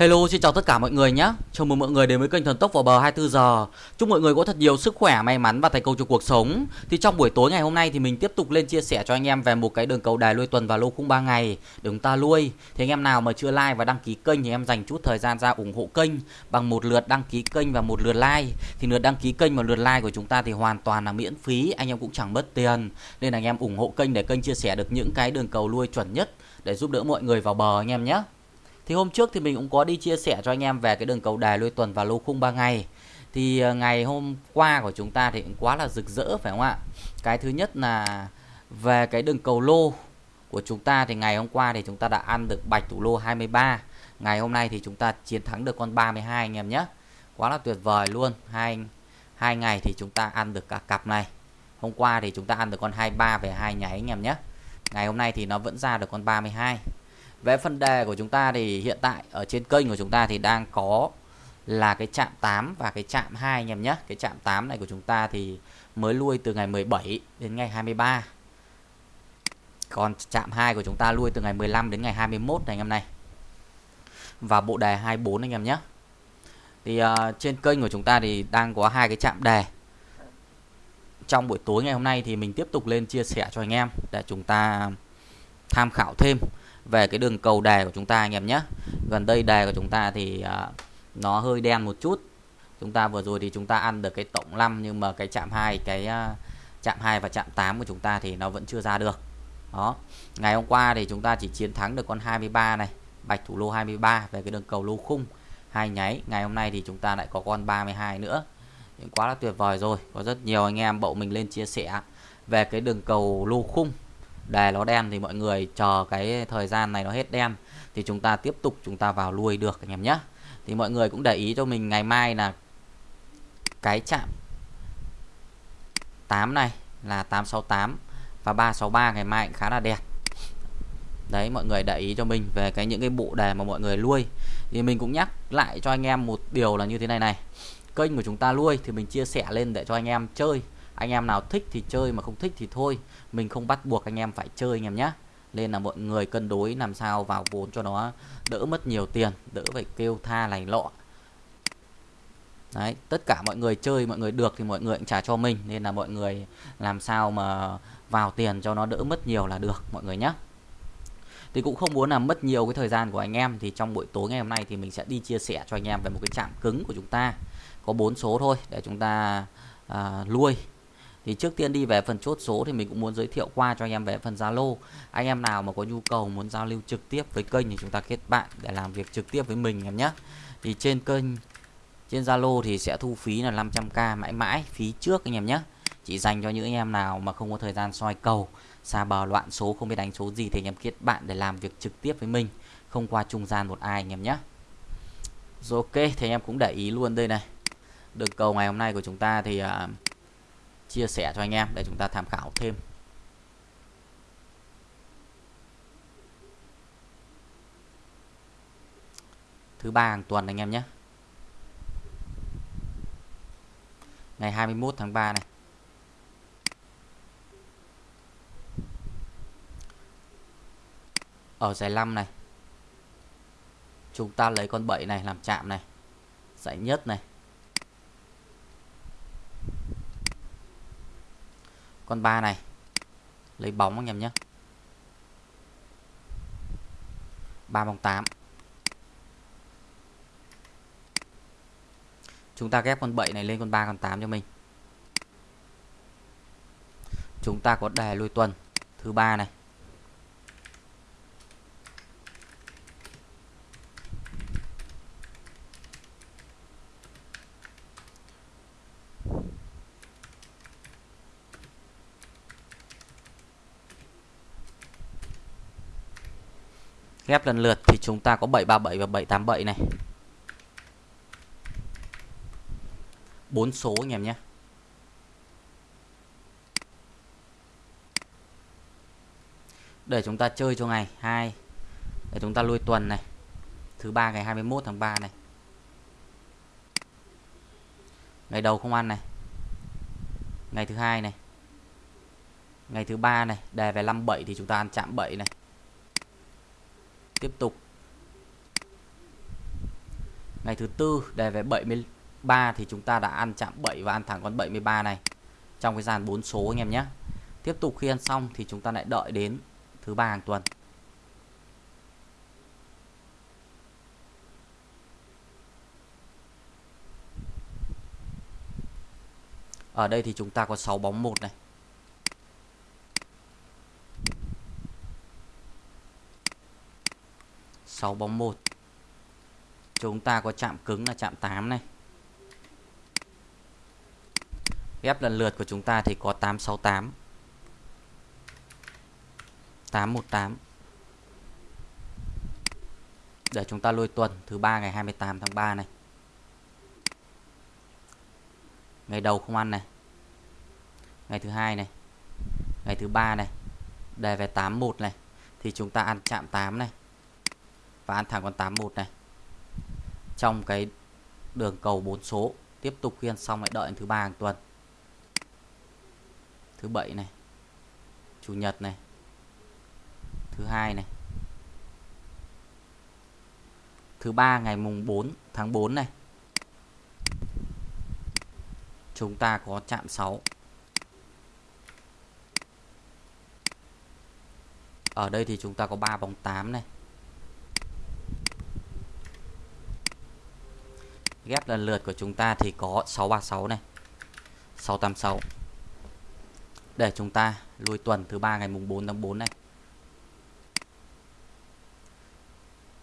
Hello, xin chào tất cả mọi người nhé. Chào mừng mọi người đến với kênh Thần Tốc vào bờ 24 giờ. Chúc mọi người có thật nhiều sức khỏe, may mắn và thành công trong cuộc sống. Thì trong buổi tối ngày hôm nay thì mình tiếp tục lên chia sẻ cho anh em về một cái đường cầu đài lui tuần và lô khung 3 ngày để chúng ta lui. Thì anh em nào mà chưa like và đăng ký kênh thì em dành chút thời gian ra ủng hộ kênh bằng một lượt đăng ký kênh và một lượt like. Thì lượt đăng ký kênh và lượt like của chúng ta thì hoàn toàn là miễn phí, anh em cũng chẳng mất tiền. Nên là anh em ủng hộ kênh để kênh chia sẻ được những cái đường cầu lui chuẩn nhất để giúp đỡ mọi người vào bờ anh em nhé. Thì hôm trước thì mình cũng có đi chia sẻ cho anh em về cái đường cầu đài lui tuần và lô khung 3 ngày. Thì ờ, ngày hôm qua của chúng ta thì cũng quá là rực rỡ, phải không ạ? Cái thứ nhất là về cái đường cầu lô của chúng ta thì ngày hôm qua thì chúng ta đã ăn được bạch thủ lô 23. Ngày hôm nay thì chúng ta chiến thắng được con 32 anh em nhé. Quá là tuyệt vời luôn. Hai hai ngày thì chúng ta ăn được cả cặp này. Hôm qua thì chúng ta ăn được con 23 về hai nháy anh em nhé. Ngày hôm nay thì nó vẫn ra được con 32. Về phần đề của chúng ta thì hiện tại ở trên kênh của chúng ta thì đang có là cái chạm 8 và cái chạm 2 anh em nhé. Cái chạm 8 này của chúng ta thì mới lui từ ngày 17 đến ngày 23. Còn chạm 2 của chúng ta lui từ ngày 15 đến ngày 21 này anh em này. Và bộ đề 24 anh em nhé. Thì uh, trên kênh của chúng ta thì đang có hai cái chạm đề. Trong buổi tối ngày hôm nay thì mình tiếp tục lên chia sẻ cho anh em để chúng ta tham khảo thêm về cái đường cầu đề của chúng ta anh em nhé. Gần đây đề của chúng ta thì uh, nó hơi đen một chút. Chúng ta vừa rồi thì chúng ta ăn được cái tổng 5 nhưng mà cái chạm hai cái uh, chạm 2 và chạm 8 của chúng ta thì nó vẫn chưa ra được. Đó. Ngày hôm qua thì chúng ta chỉ chiến thắng được con 23 này bạch thủ lô 23 về cái đường cầu lô khung hai nháy. Ngày hôm nay thì chúng ta lại có con 32 nữa. Quá là tuyệt vời rồi. Có rất nhiều anh em bộ mình lên chia sẻ về cái đường cầu lô khung đề nó đen thì mọi người chờ cái thời gian này nó hết đen. Thì chúng ta tiếp tục chúng ta vào lui được, anh em nhé. Thì mọi người cũng để ý cho mình ngày mai là cái chạm 8 này là 868 và 363 ngày mai cũng khá là đẹp. Đấy, mọi người để ý cho mình về cái những cái bộ đề mà mọi người nuôi thì mình cũng nhắc lại cho anh em một điều là như thế này này. Kênh của chúng ta nuôi thì mình chia sẻ lên để cho anh em chơi anh em nào thích thì chơi mà không thích thì thôi. Mình không bắt buộc anh em phải chơi anh em nhé. Nên là mọi người cân đối làm sao vào vốn cho nó đỡ mất nhiều tiền đỡ phải kêu tha này lọ. Đấy tất cả mọi người chơi mọi người được thì mọi người cũng trả cho mình. Nên là mọi người làm sao mà vào tiền cho nó đỡ mất nhiều là được mọi người nhé. Thì cũng không muốn làm mất nhiều cái thời gian của anh em thì trong buổi tối ngày hôm nay thì mình sẽ đi chia sẻ cho anh em về một cái chạm cứng của chúng ta. Có bốn số thôi để chúng ta à, nuôi thì trước tiên đi về phần chốt số thì mình cũng muốn giới thiệu qua cho anh em về phần Zalo. Anh em nào mà có nhu cầu muốn giao lưu trực tiếp với kênh thì chúng ta kết bạn để làm việc trực tiếp với mình em nhé. Thì trên kênh trên Zalo thì sẽ thu phí là 500k mãi mãi phí trước anh em nhé. Chỉ dành cho những anh em nào mà không có thời gian soi cầu xa bờ loạn số không biết đánh số gì thì anh em kết bạn để làm việc trực tiếp với mình không qua trung gian một ai anh em nhé. Rồi ok thì anh em cũng để ý luôn đây này. Đường cầu ngày hôm nay của chúng ta thì uh, chia sẻ cho anh em để chúng ta tham khảo thêm. Thứ ba hàng tuần anh em nhé. Ngày 21 tháng 3 này. Ở giải 5 này, chúng ta lấy con 7 này làm chạm này. Giải nhất này. Con ba này. Lấy bóng anh em nhé. Ba bóng 8 chúng ta ghép con 7 này lên con 3 con 8 cho mình. Chúng ta có đề lui tuần thứ ba này. Ghép lần lượt thì chúng ta có 737 và 787 này. Bốn số anh em nhé. Để chúng ta chơi cho ngày 2 để chúng ta lui tuần này. Thứ ba ngày 21 tháng 3 này. Ngày đầu không ăn này. Ngày thứ hai này. Ngày thứ ba này đề về 57 thì chúng ta ăn chạm 7 này tiếp tục. Ngày thứ tư, đề về 73 thì chúng ta đã ăn chạm 7 và ăn thẳng con 73 này trong cái dàn 4 số anh em nhé. Tiếp tục khi ăn xong thì chúng ta lại đợi đến thứ ba hàng tuần. Ở đây thì chúng ta có 6 bóng một này. 6 bóng 1 chúng ta có chạm cứng là chạm 8 này. Ghép lần lượt của chúng ta thì có 868 818 để chúng ta lôi tuần thứ ba ngày 28 tháng 3 này. Ngày đầu không ăn này. Ngày thứ hai này. Ngày thứ ba này. Đề về 81 này. Thì chúng ta ăn chạm 8 này và ăn thẳng con 81 này. Trong cái đường cầu 4 số, tiếp tục khuyên xong lại đợi thứ ba hàng tuần. Thứ bảy này. Chủ nhật này. Thứ hai này. Thứ ba ngày mùng 4 tháng 4 này. Chúng ta có chạm 6 ở đây thì chúng ta có 3 bóng 8 này. Ghép lần lượt của chúng ta thì có 636 này. 686 để chúng ta lui tuần thứ ba ngày mùng 4 tháng 4 này.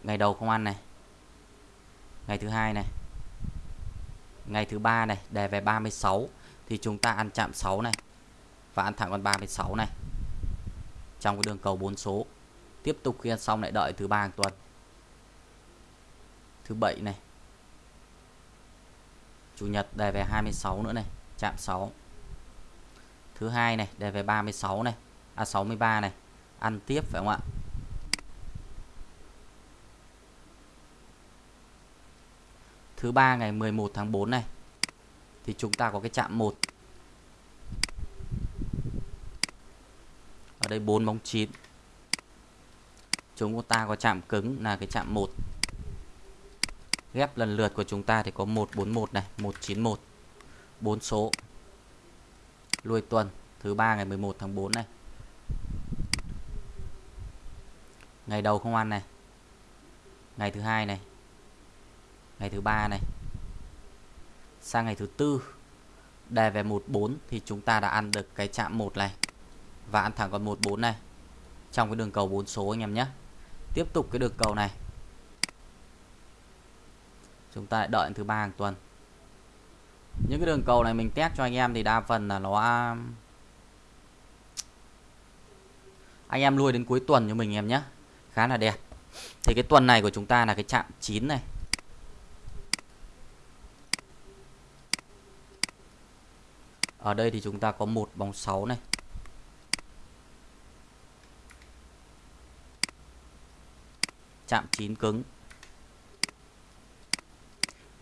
Ngày đầu không ăn này. Ngày thứ hai này. Ngày thứ ba này đề về 36 thì chúng ta ăn chạm 6 này và ăn thẳng con 36 này. Trong cái đường cầu 4 số. Tiếp tục khi ăn xong lại đợi thứ ba hàng tuần. Thứ bảy này chủ nhật đề về 26 nữa này, chạm 6 thứ hai này, đề về 36 này à 63 này, ăn tiếp phải không ạ? Thứ ba ngày 11 tháng 4 này, thì chúng ta có cái chạm 1 ở đây 4 bóng 9 chúng ta có chạm cứng là cái chạm 1 ghép lần lượt của chúng ta thì có 141 này 191 4 số. Lui tuần, thứ ba ngày 11 tháng 4 này. Ngày đầu không ăn này. Ngày thứ hai này. Ngày thứ ba này. Sang ngày thứ tư đề về 14 thì chúng ta đã ăn được cái chạm 1 này. Và ăn thẳng con 14 này. Trong cái đường cầu 4 số anh em nhé. Tiếp tục cái đường cầu này chúng ta đợi thứ ba hàng tuần. Những cái đường cầu này mình test cho anh em thì đa phần là nó, anh em nuôi đến cuối tuần cho mình em nhé. Khá là đẹp. Thì cái tuần này của chúng ta là cái chạm 9 này. Ở đây thì chúng ta có một bóng 6 này. Chạm 9 cứng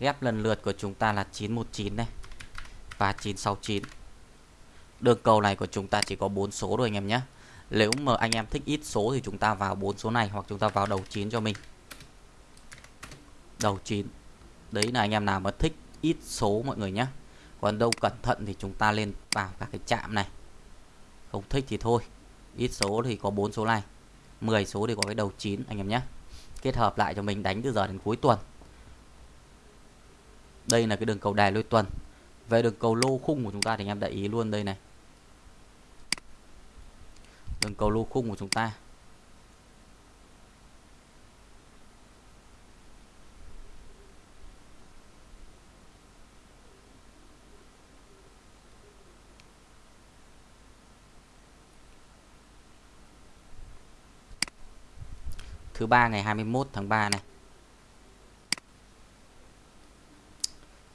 ghép lần lượt của chúng ta là 919 này và 969 đường cầu này của chúng ta chỉ có 4 số thôi anh em nhé. Nếu mà anh em thích ít số thì chúng ta vào 4 số này hoặc chúng ta vào đầu 9 cho mình. Đầu 9 đấy là anh em nào mà thích ít số mọi người nhé. Còn đâu cẩn thận thì chúng ta lên vào các cái chạm này. Không thích thì thôi. Ít số thì có 4 số này. 10 số thì có cái đầu 9 anh em nhé. Kết hợp lại cho mình đánh từ giờ đến cuối tuần đây là cái đường cầu đài lôi tuần. Về đường cầu lô khung của chúng ta thì anh em để ý luôn đây này. Đường cầu lô khung của chúng ta. Thứ ba ngày 21 tháng 3 này.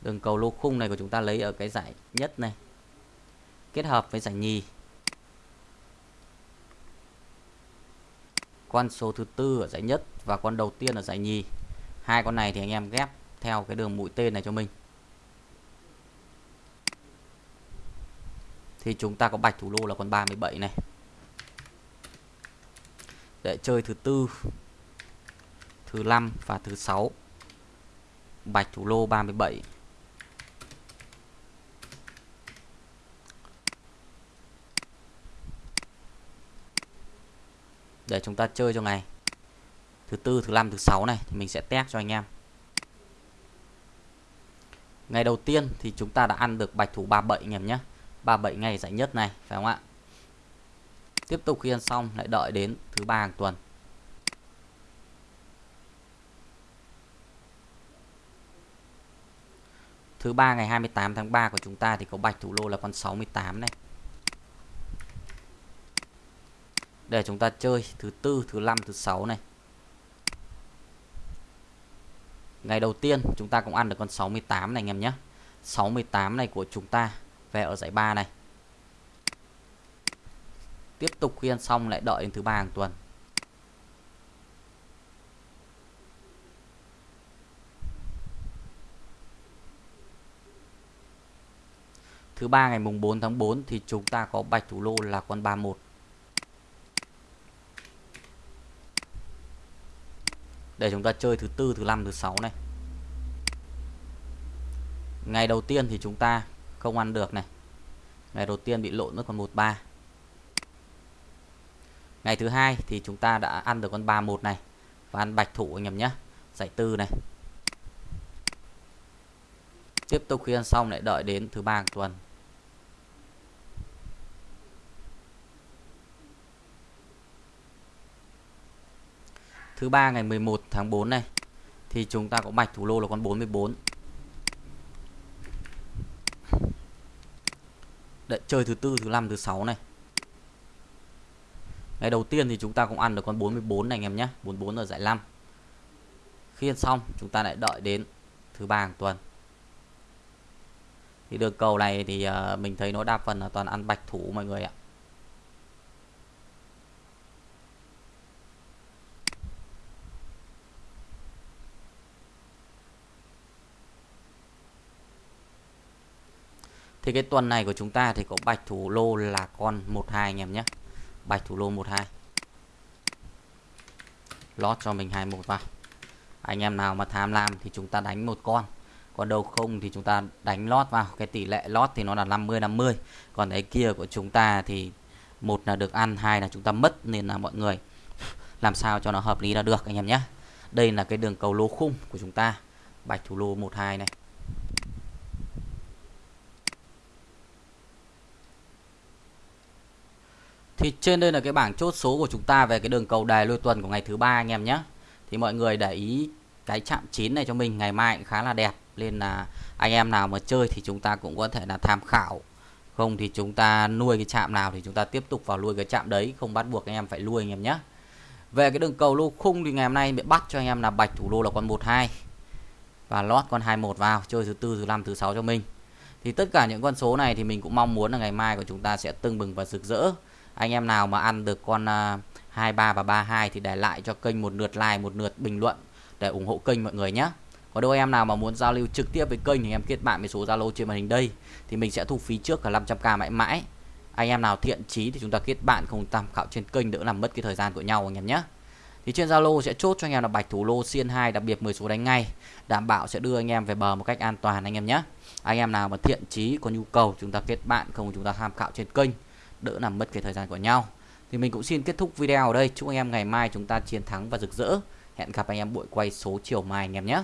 Đường cầu lô khung này của chúng ta lấy ở cái giải nhất này. Kết hợp với giải nhì. Con số thứ tư ở giải nhất và con đầu tiên ở giải nhì. Hai con này thì anh em ghép theo cái đường mũi tên này cho mình. Thì chúng ta có bạch thủ lô là con 37 này. Để chơi thứ tư, thứ năm và thứ sáu. Bạch thủ lô 37 để chúng ta chơi cho ngày thứ tư, thứ năm, thứ sáu này, thì mình sẽ test cho anh em. Ngày đầu tiên thì chúng ta đã ăn được bạch thủ 37 anh em nhé. 37 ngày giải nhất này, phải không ạ? Tiếp tục khi ăn xong, lại đợi đến thứ ba hàng tuần. Thứ ba ngày 28 tháng 3 của chúng ta thì có bạch thủ lô là con 68 này. Để chúng ta chơi thứ tư, thứ năm, thứ sáu này. Ngày đầu tiên chúng ta cũng ăn được con 68 này anh em nhé. 68 này của chúng ta về ở giải 3 này. Tiếp tục khi ăn xong lại đợi đến thứ ba hàng tuần. Thứ ba ngày mùng 4 tháng 4 thì chúng ta có bạch thủ lô là con 31 để chúng ta chơi thứ tư, thứ năm, thứ sáu này. Ngày đầu tiên thì chúng ta không ăn được này. Ngày đầu tiên bị lộn nó còn 13 ngày thứ hai thì chúng ta đã ăn được con 31 này. Và ăn bạch thủ anh em nhé. Giải tư này. Tiếp tục khi ăn xong lại đợi đến thứ ba tuần. Thứ ba ngày 11 tháng 4 này, thì chúng ta có bạch thủ lô là con 44 Đợi chơi thứ tư, thứ năm, thứ sáu này. Ngày đầu tiên thì chúng ta cũng ăn được con 44 này anh em nhé 44 ở giải 5 khi ăn xong, chúng ta lại đợi đến thứ ba hàng tuần. Thì đường cầu này thì ờ, mình thấy nó đa phần là toàn ăn bạch thủ mọi người ạ. Thì cái tuần này của chúng ta thì có bạch thủ lô là con 12 anh em nhé. Bạch thủ lô 12. Lót cho mình 21 vào. Anh em nào mà tham lam thì chúng ta đánh một con. Còn đâu không thì chúng ta đánh lót vào. Cái tỷ lệ lót thì nó là 50 50. Còn cái kia của chúng ta thì một là được ăn, hai là chúng ta mất nên là mọi người làm sao cho nó hợp lý là được anh em nhé. Đây là cái đường cầu lô khung của chúng ta. Bạch thủ lô 12 này. Thì trên đây là cái bảng chốt số của chúng ta về cái đường cầu đài lôi tuần của ngày thứ ba anh em nhé. Thì mọi người để ý cái chạm 9 này cho mình ngày mai cũng khá là đẹp nên là anh em nào mà chơi thì chúng ta cũng có thể là tham khảo. Không thì chúng ta nuôi cái chạm nào thì chúng ta tiếp tục vào nuôi cái chạm đấy, không bắt buộc anh em phải nuôi anh em nhé. Về cái đường cầu lô khung thì ngày hôm nay bị bắt cho anh em là bạch thủ lô là con 12 và lót con 21 vào chơi thứ tư, thứ năm, thứ sáu cho mình. Thì tất cả những con số này thì mình cũng mong muốn là ngày mai của chúng ta sẽ tưng bừng và rực rỡ anh em nào mà ăn được con à, uh, 23 và 32 thì để lại cho kênh một lượt like một lượt bình luận để ủng hộ kênh mọi người nhé có đôi em nào mà muốn giao lưu trực tiếp với kênh thì em kết bạn với số Zalo trên màn hình đây. Thì mình sẽ thu phí trước cả 500k mãi mãi. Anh em nào thiện chí thì chúng ta kết bạn không tham khảo trên kênh đỡ làm mất cái thời gian của nhau anh em nhé thì trên Zalo sẽ chốt cho anh em là bạch thủ lô xiên 2 đặc biệt 10 số đánh ngay. Đảm bảo sẽ đưa anh em về bờ một cách an toàn anh em nhé anh em nào mà thiện chí có nhu cầu chúng ta kết bạn không chúng ta tham khảo trên kênh đỡ làm mất cái thời gian của nhau. Thì mình cũng xin kết thúc video ở đây. Chúc anh em ngày mai chúng ta chiến thắng và rực rỡ. Hẹn gặp anh em buổi quay số chiều mai anh em nhé.